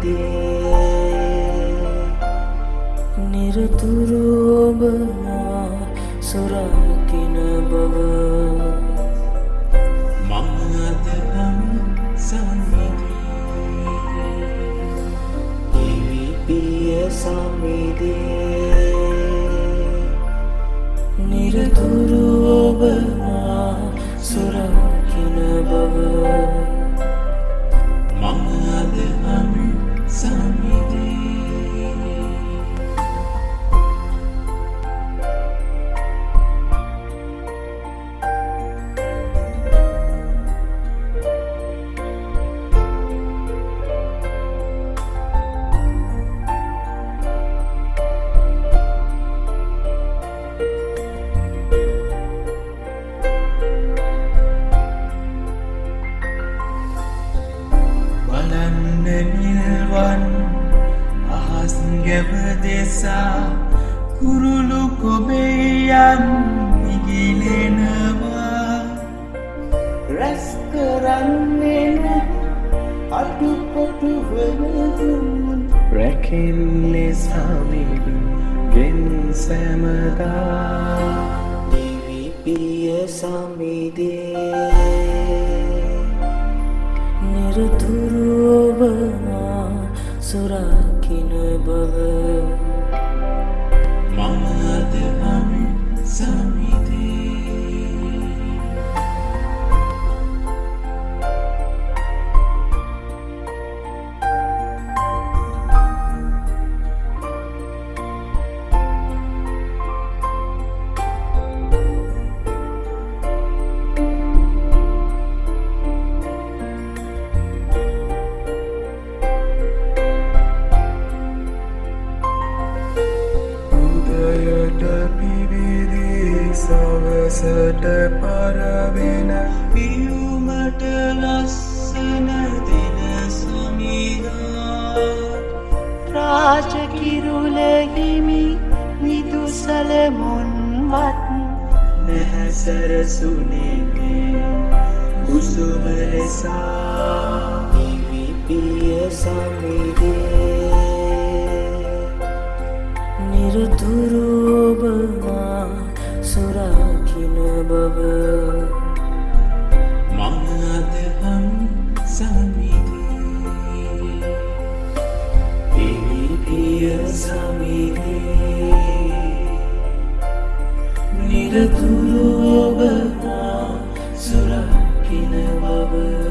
සමිදේ නිරතුරු ඔබමා සුරකින බව මංஅදහම් සමිදී දිවිපිය සමිදේ නිරතුරු අහස් ගැව දෙසා කුරුළු කොබෙයන් ඉගිලෙනවා රැස් කරන්නෙන අඩුකොටු වනදුන් රැකෙල්ලෙ සමිදු ගෙන් සැමදා. දිවිපිය සමිදේ. නිරතුරු ඔබමා සුරකින බව. මංඅදහම් සමිදී සවසට පරවෙන පියුමට ලස්සන දෙන සමිදා රාජකිරුලහිමි විදුසල මොන්වත් නැහැසරසුනේගේ උසුම ලෙසා දිවිපිය සමිදේ නිරතුරු නිරතුරුවබනා සුරකින බව